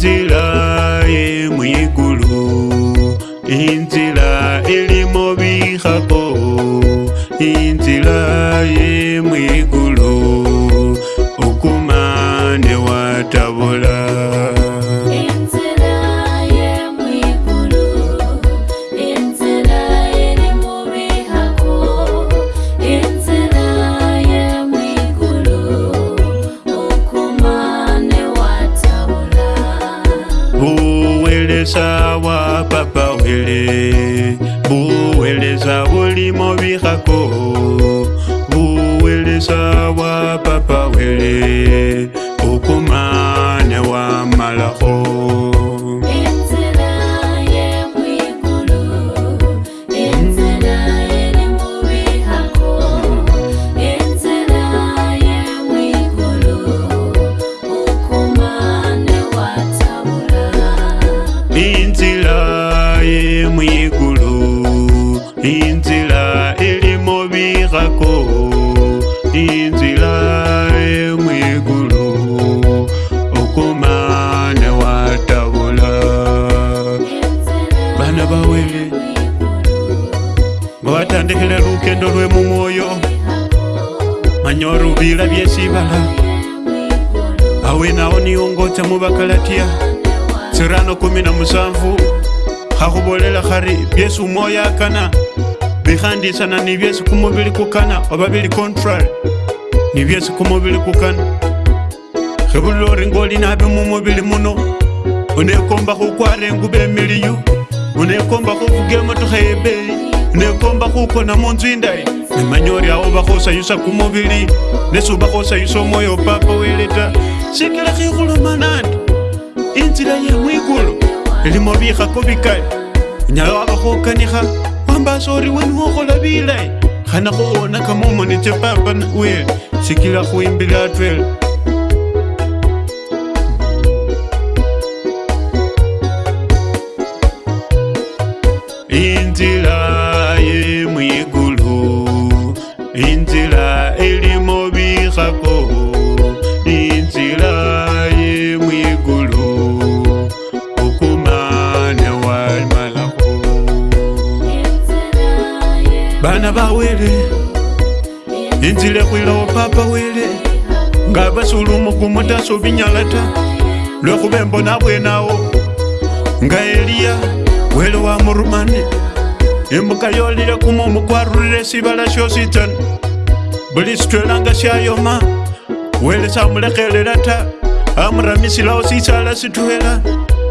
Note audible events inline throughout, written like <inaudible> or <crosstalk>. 记了。serano kumi na musanvu khakhubolela khari byesi umwoyo akana bikhandisana ni byesi kumubili kukana oba bili contrary ni byesi kumubili kukana Hebulo ringoli na nabi mumubili muno unekomba khukwara enguba miliyu unekomba khufuga matu hebe unekomba khukona munzu indayi nemanya ori awo bakhosayusa kumubili nesi Nesu khosayusa omwoyo opapa wele ta sikila kikulu manandu inzira yemwigulu limobihako bikale unyala wakahokaniha wambasa ori wenu hohola bilayi hana huwonakamomo nichepapa na wele sikila huimbila atwela inzile khwilawo papa wele ngaba sulumugumo ta subinyala ta lwekhube mbona bwenawo nga eliya wele wa murumane imbuka yolile kumumu kwarurile sibala syositsana buli sitwelanga syayoma wele samulekhelela ta amuramisilawo sisala sitwela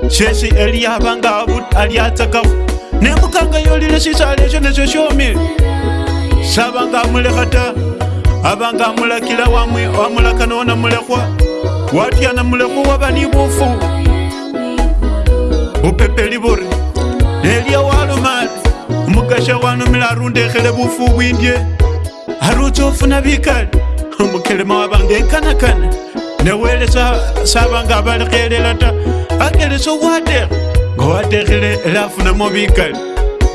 syesi eliya abanga abu aliatsakafu nembukanga yolile sisala esyo nesyo syomile sabanga amulekha ta abanga amulakila wamwe amulaka nonamulekhwa watya namulekhwa waba ni bufu bupepeli buri nelya walumali umukasha wanumila arundekhele bufu bwindye arutsa ofuna bikali umukelema wabanga ekanakana newele sabanga abalekhelela ta akelesa watekha nga watekhele elafunamo bikali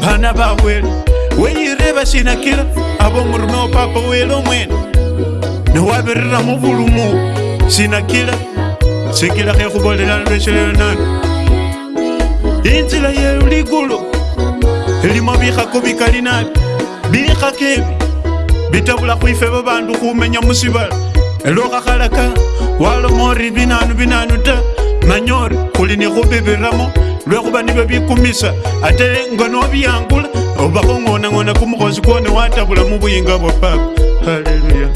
bana bawele weyire basinakila abo murume wapapa uyele mwene newavirira muvulumu sinakila sikila khekhubolelana lwecheleyonano inzila yeligulu elimo bikhako bikali nabi bikhako ebi bitabula khwife babandu khumenya musibala elokhakhalaka waloma ori binanu binanu ta manya ori khuli nikhubibiramo lwekhuba nibyo bikumisa ate ngo nobiyangula obakongonangona kumukhosi kwone watabula mubuyinga bwa papa haleluya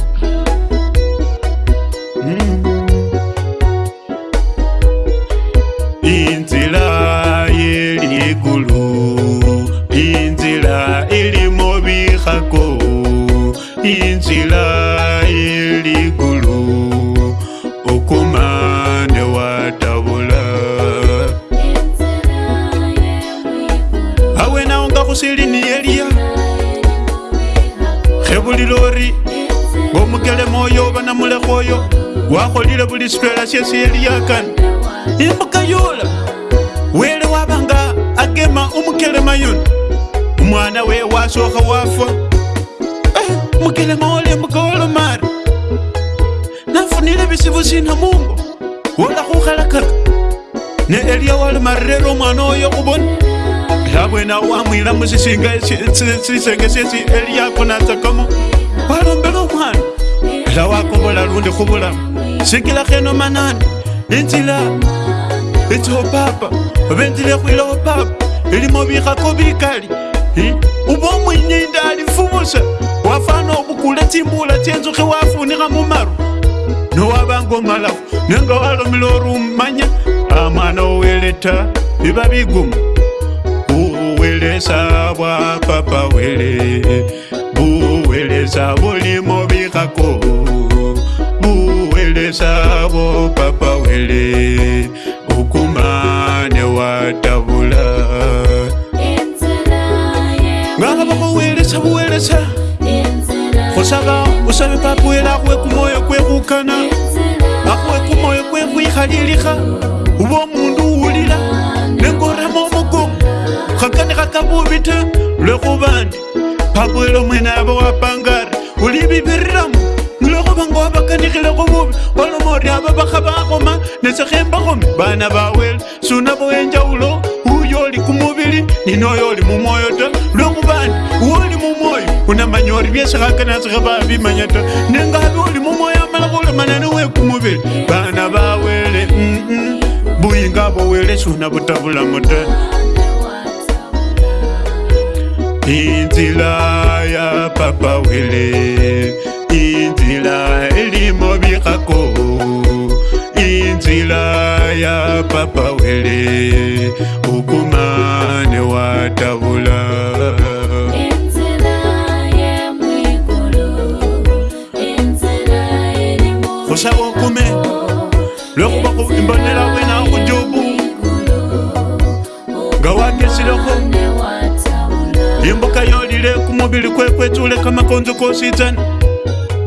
ga go se lene elia ge bolile gore bo mokele moyo bana molegoyo wa golile bolisefela se se elia kane emoka yola wele wa banga a kema o mokelema yone mwana we wa soga wa fa eh, mokelema o le moka o lomare na funile bisebosena mongo wola go galakaka ne elia wa lemarrere o mwana o yo go bone ravwena wamwira musisinge sesi eliyakonatsakamo walombela omwana ela wakobola lundi khuvula sikila kheno manani inzila itsopapa venzile khwila opapa ilimo vikhako vikali uva mwinyinda alifuvusa wafana obukula tsimbula tsenzukhi wafunikha mumaru nowavanga omalakho nenga walomile ori ummanya amwana owele ta iva vigumu weleza bwa papa wele buweleza bulimo bihako buweleza bo papa wele ukumane watabula ng'anga bakuweleza buweleza osaga osabe papa wele akuwe kumoyo kwehukana akuwe kumoyo kwehwihaliliha ubo omundu kgakanega ka bobete le gobane phapoelo moena ya boapangare o lebebererama le go banka wa bakanegile go bobe wa lomore a ba baga ba goma netsegeng ba gome bana ba wele sona boenjaolo o yole ko mobele nino yole mo moyota le gobane oole mo moyo o namanya gore biesegakana tsege ba bimanyata nengabe ole mo moyo a mala gore manane oe ko mobele bana ba wele boinga bo wele sona botabolamota inzila ya papa wele inzila elimo bikhako inzila ya papa wele ukumane watabula mobili kwekwetule kamakonzo kositana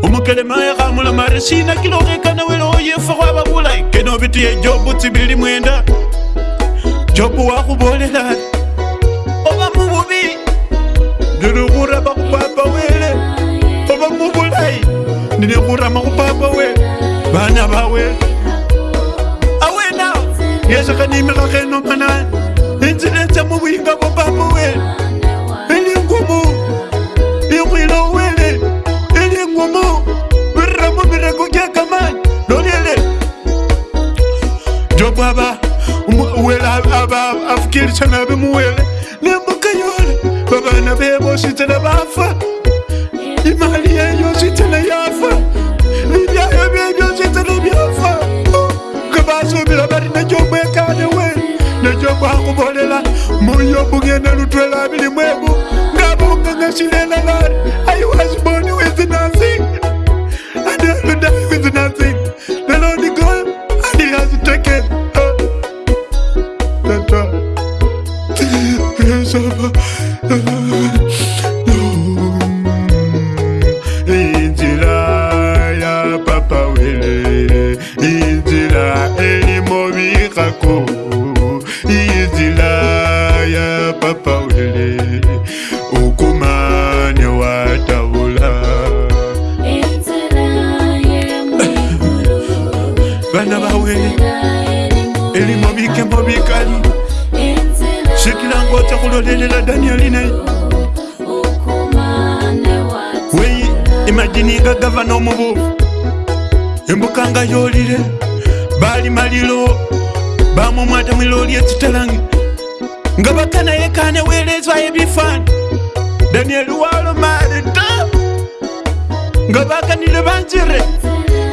omukelemaya khamula mare sina kilokhekana weleo yefa khwaba bulayi keno bitiye jobu tsibili mwenda jobu wakhubolela oba mububi ndili khuraba khupapa wele oba mubulayi ndili khurama khupapa wele bana bawele awena yesekhanimikhakhenomana inzilesa mubuyinga And me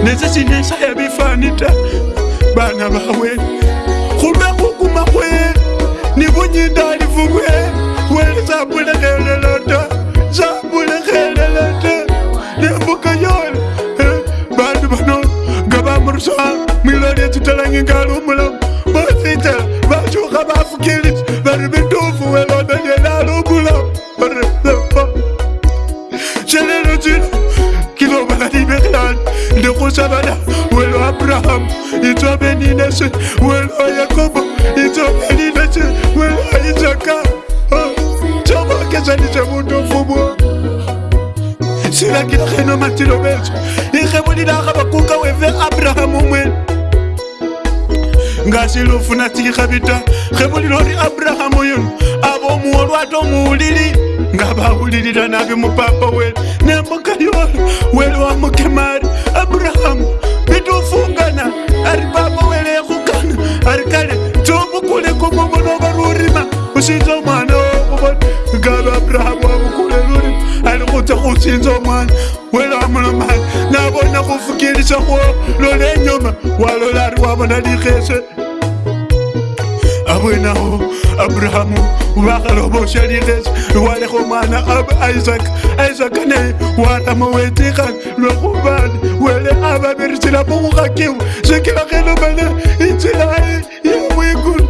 nesisi nesayabifani ta bana bawe kulwekukuma kwe nibunyindalivukwe wele zabulekelela ta zabulekelela ta nebuka yole eh, bandu bano ngabamurusa mwilolye tutalangingalumulamu Savana, Welo Abraham, Ito Beni Nation, Welo oh, Yakobo, Ito Beni Nation, Welo Isaka, Chama Kesani Chamundo Fubo. Sira kila kena matilo belge, ikhe mudi na kabakuka wewe Abraham. ngasilofuna tikikabita khemulilori abraham yonu abomuolwato muulili ngabawulilila nabi mupapa wele nembukayolo wele wamukema ari abrahamu bitufungana ari papa wele yekhukana ari kale tsobukule kumubunoba lurima usinza omwana wokubona ngabe abrahamu wabukule lurima ari khutsa khusinza omwana wele wamulomana lona khufukilishakho lola enyuma walola ari wabona likhese abwenawo aburahamu wakhaloboshya likhese walekha omwana aba isaka isaka naye warama wetikhana lwakhubana wele ababirisila mukhukhakiwa sikila khilumana inzila e yamwikulu e, e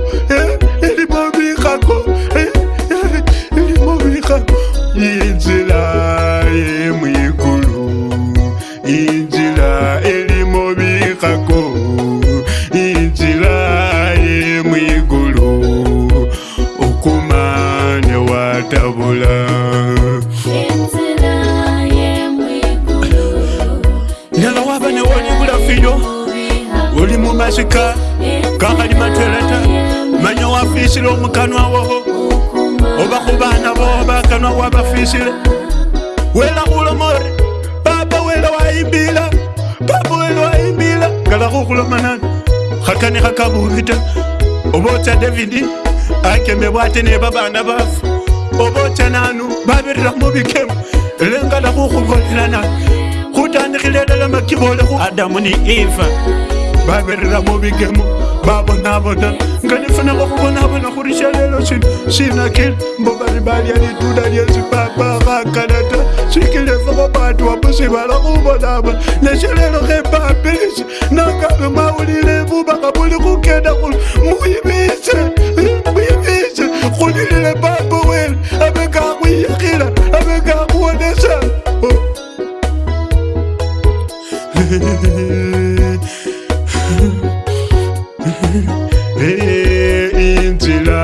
bafisile omukanwa woho oba kubana boho bakanwa wabafisile wela kulomore papa wela waimbila papa wela waimbila galakukulomanani khakane khakabubi ta obotsa davidi akeme bwate ne babana bafu obotsa nanu babirira mubikemu lengalakukhubolela nani khutandikhile lala makibolekhu adamu ni eva babirira mubikemu babonabona ngane fana ka go bona bona gore šalelo senakele bo balebadi a dituda di etse papa ga kanata sekele fa go batho wa posebala go bona bona lešalelo ge papese nakabe maolile bobaka bole go keda gore moebise moebise go dilile papa wele abe ka go iagela abe ka go onesa oh. <laughs> inzira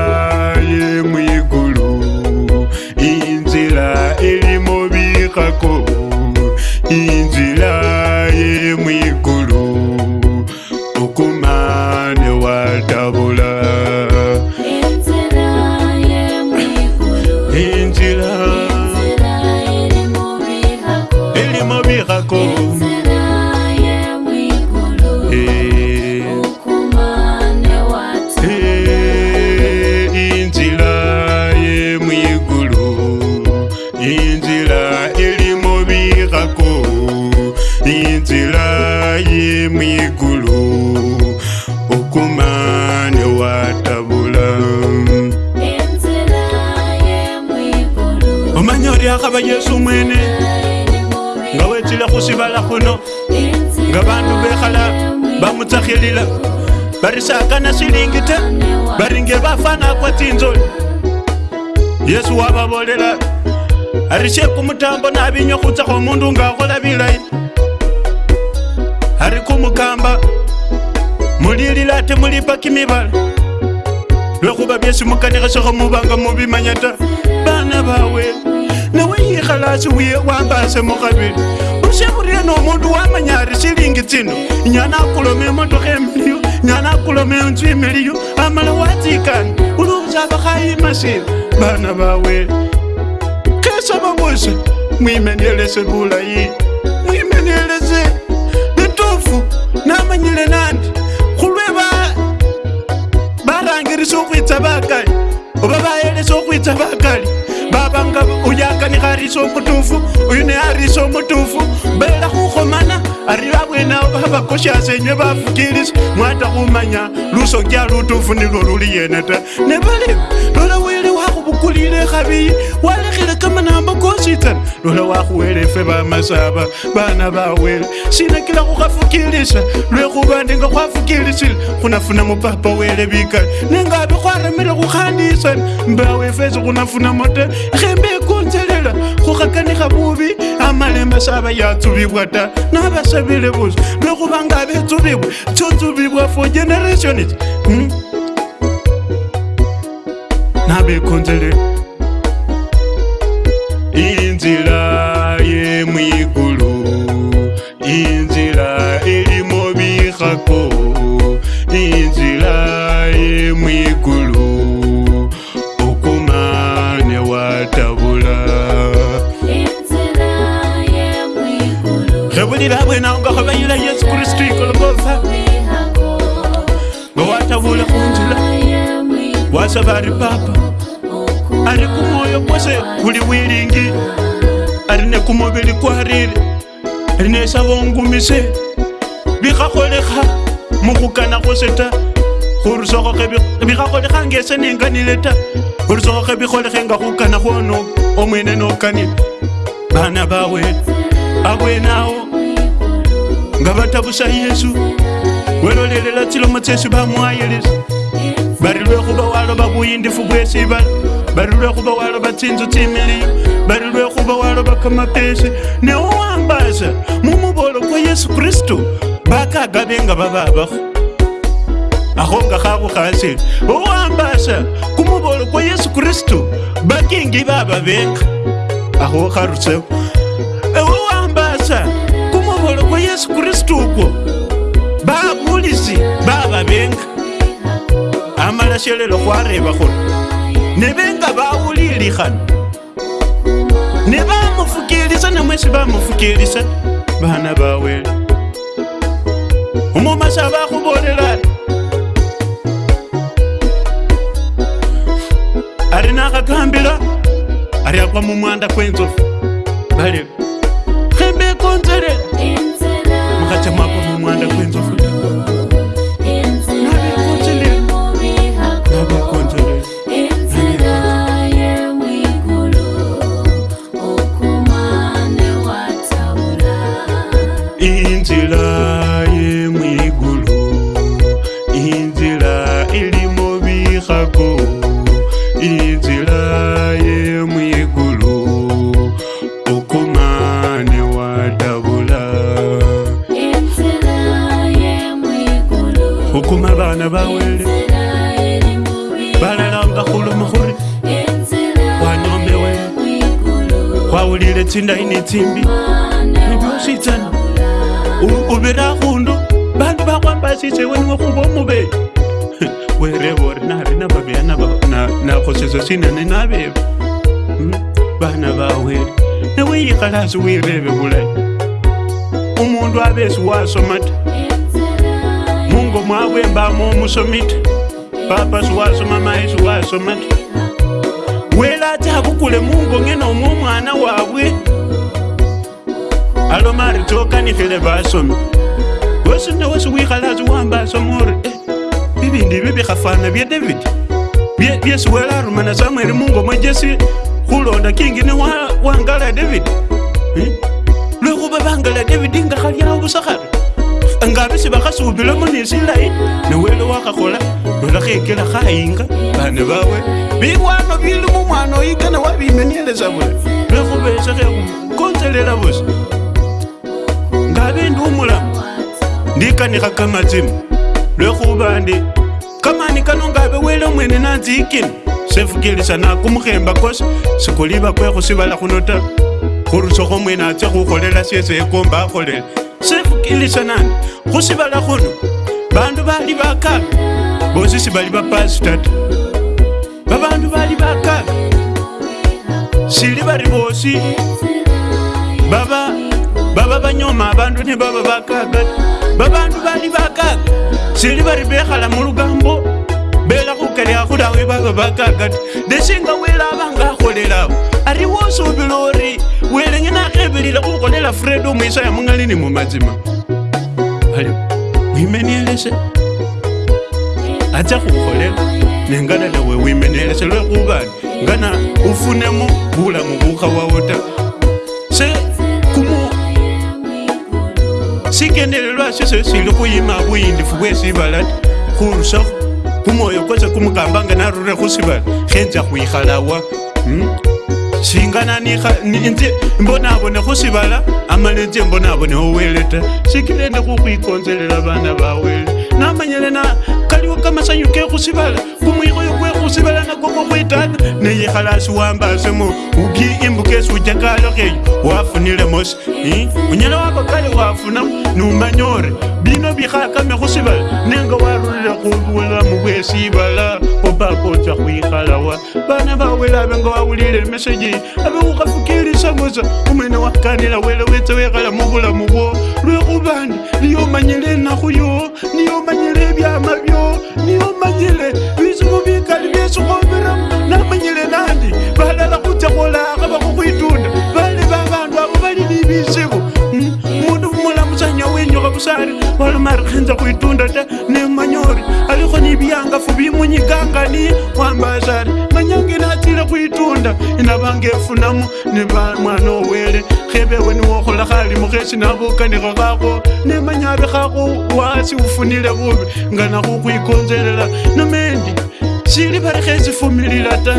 yesu mwene nga wetsila khusivala khuno nga bandu bekhala bamutsakhilila bari sakana silingi ta bari nge bafana kwa tsinzoli yesu wababolela ari shekumutambo nabinywa khutsakho omundu nga akhola bilayi ari kumukamba mulilila ate mulipa kimibala lwekhuba byesi mukanikhesekho mubanga mubimanya ta bana bawe newoyikhalasi wambase mukhabili usekhuryeno omundu wamanyari silingi tsino nyana akulome emotokha emiliyu nyana akulome enzu emiliyu amala watsikana uluusa bakhayima sina bana bawe khesaba bose mwimenelese bulayi mwimenelese litofu namanyile nandi khulweba barangirisa okhwitsa bakali oba bayelesa okhwitsa bakali vanga uyakani ariso mutufu uyu ne ariso mutufu mbeela khukhomana ari vabwenao vavakoshasenywe vafukiliso mwata khumanya lusokya lutufu nilwo luli yene ta ne valimi lolawele kulile gabii walegele ka manaba kositan lola wakhuwele efe ba masaba bana bawele sinakila khukhafukilisa lwekhubandinga khwafukilisile khunafuna mupapa wele bikale nengabe khwaramile khukhandisana mbawe efezi khunafuna mote khembe ekonselela khukhakanikha bubi amalemba saba yatsubibwa ta nabasabile buso lwekhuba ngabe tsubibwa tsotsubibwa for generationis hmm? nabekonzele inzira yemwiguru inzira elimo bihako inzira yemwiguru okumane watabula rebulira abwenaongahobayila yesu kristu ikolobofa wasa vari papa ari kumwoyo kwose kuri wiringi ari nekumuviri kwariri rinesa vongumise vikakoleka mukukana kwose ta vikakolekangese nenganile ta urusokoke vikolekenga kukana kwono omwene nokanile vana vawe avwenawo nga vatavusa yesu welolelela tsilomo tsesi vamwayelesa bari lwekhuba waloba buyindifu bwesibala bari lwekhuba waloba tsinzu tsimili bari lwekhuba waloba kamapesi newowambasa mumubolo kwa yesu kristu bakagabe nga bababakho akho nga khakhukhasile owambasa kumubolo kwa yesu kristu bakingi bababeka akho kharusewo ewowambasa kumubolo kwa yesu kristu ukwo babulisi bababenga amalashelelo khwareva khuri nevenga vaulilikhana nevamufukilisa namwesi vamufukilisa vana vawele umumasha vakhuvolela ari nakakambila ari akwa mumwanda kwenzofu vale khembekonzelela mukhacha mwakwa mumwanda kwenzofu tsimbi ebiositsana obera gondo bantu ba kwang basitse wenwe go bo mobe werebore na rena babeana kgosetso se nane na bebe bana ba wele ne o ikgalase o irebe bolae omondu a besi o a somata mongo mo abeng ba mo mosomita papa se o a soma maese o a somata wele a tsa bokole mongong e na omo mwana wa bwe alo mari tokanihile vasomi wesi na wesi wihala aziwamba asomori e eh, vivindi vi vihafana vya davidi vyesi wela aruma na samueli mungu omwe jesi hulonda kingi ni wangala eh, davidi lwehuva vangala davidi ngahaliawo vusahari ngavisi vahasuvilomo nisilai niwele wahahola nolahekela hainga vane vawe viwano vilimu mwana oyigana wavimenyeleza vule lwehuvesehe konzelela vusi kanika kangatsini lwekhubandi kamani kanongabe wele mwene nanzikini sefukilisana kumukhemba kosi sikuliba kwekhusibala khuno ta khurusokho mwene atse khukholela syese ekomba akholela sefukilisana khusibala khuno bandu bali bakaka bosi sibali bapasi tata babandu bali bakaka sili bari bosi baba baba banyoma abandu ne baba bakaga babandu bali bakaga sili bari bekhala mulugambo bela khukalya khulawe baba bakaga ta deshinga wela abanga akholelawo ari wosubila ori wele ngena akhebelile khukholela fredo mwiso ya mungalini mumazima ali wimenielese atsa khukholela nenganale we wimenielese lwekhubani ngana ufunemo bulamu bukha wawo ta sikendelelwa sise sili kuyima buyindifu bwe sibala ti khurusakho kumwoyo kwese kumukamba nga narure khusibala khenza khwikhalawa hmm? singana ninze mbonabone khusibala amala nze mbonabone owele ta sikilende khukhwikonzelela bana bawele namanyele na kaliwo kamasanyu ke khusibala kumwikhoyo kwe khusibala nako kokhwitana neyikhala asiwambasemo uki imbukesi ujakalo keyo wafunilemosi hmm? unyala wabakale wa numanyore bino bikhakame khusiba nenga warulile khubula mubwesibala obakotsa khwikhalawa bana bawele abe nga wawulile meseji abe khukhafukilisa mosa umwene wakanila wele wetse wekhala mubulamu bwo lwekhubandi niyomanyile enakhu yo niyomanyile ebyama byo niyomanyile bisimu bikali byesikhobiramu namanyile nandi balala khutsa khola vusari vali marikhenza kuitunda ta ni manyori alikho ni vianga fuvi munyikanga ni wambasari manyange natsile kuitunda inavangefunamo ni mwana owele khevewe niwokhola khali mukhesi navukanikho khakho ni manyavi khakho wasi ufunile vuvi nga nakhukhwikonzelela nomendi sili varikhesi fumilila ta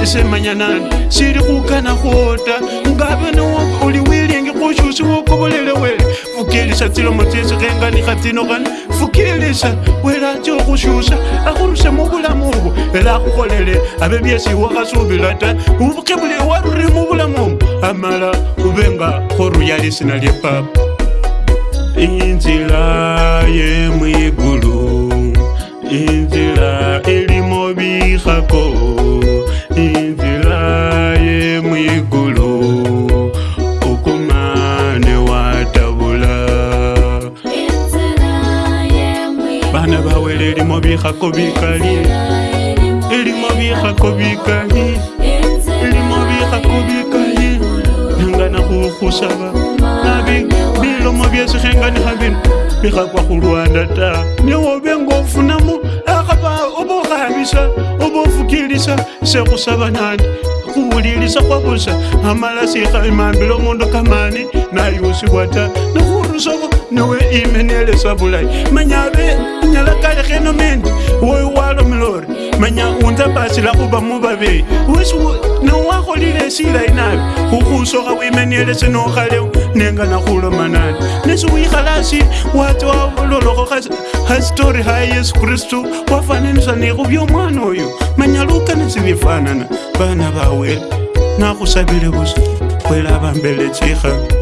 nisemanya nani sili khukana khwota ngave niwo oliw yengi kushushi wokhobolele wena fukilisha tsilomo tsesi kengani khatino kani fukilisha wela tsho kushusha akhurusha mubulamubu ela akhukholele abe byesi wakhasubila ta ubukhebule waruri mubulamubu amala ubenga khoruya lisina lyepapa inzila ye mwigulu inzila elimo bikhakoo bana bawele elimo bikhako bikali elimo bikhako bikali elimo bikhako bikali nangana khukhusaba nabi bilomo byesi khenganikha bino bikhakwa khulwanda ta niwobe nga ofunamo akhaba oba okhabisa oba ofukilisa sekhusaba nandi khuwulilisa kwabusa amala sikhamambile omundu kamani naiwosiwata nokurusoko nowe imenele sabulai manya ve nyala kale henomende woi walomilori manya unza basi lakuba muvavei wesi nowakholile silai nabe ukusoka wimenele senokhalewo nenga nakhulomanane nesi wikhala asi wati wavololokho hasitori ha yesu kristu wafananisa nekhuvyomwana oyo manya lukanesivifanana vana vawele nakhusavile vusi kwelavambele tsikhaa